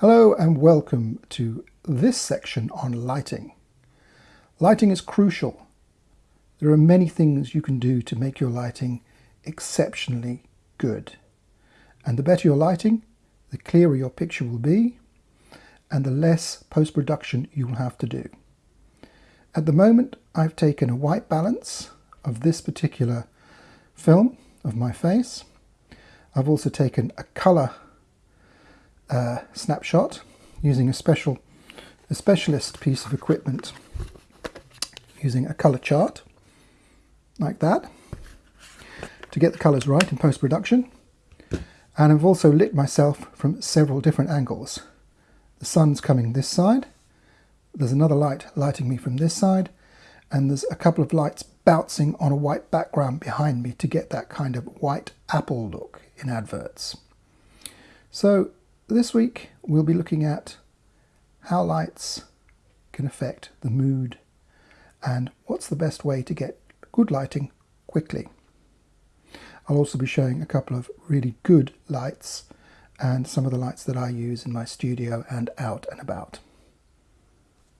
Hello and welcome to this section on lighting. Lighting is crucial. There are many things you can do to make your lighting exceptionally good. And the better your lighting, the clearer your picture will be and the less post-production you will have to do. At the moment I've taken a white balance of this particular film of my face. I've also taken a colour uh, snapshot using a special a specialist piece of equipment using a color chart like that to get the colors right in post-production. And I've also lit myself from several different angles. The sun's coming this side. There's another light lighting me from this side. And there's a couple of lights bouncing on a white background behind me to get that kind of white apple look in adverts. So this week we'll be looking at how lights can affect the mood and what's the best way to get good lighting quickly. I'll also be showing a couple of really good lights and some of the lights that I use in my studio and out and about.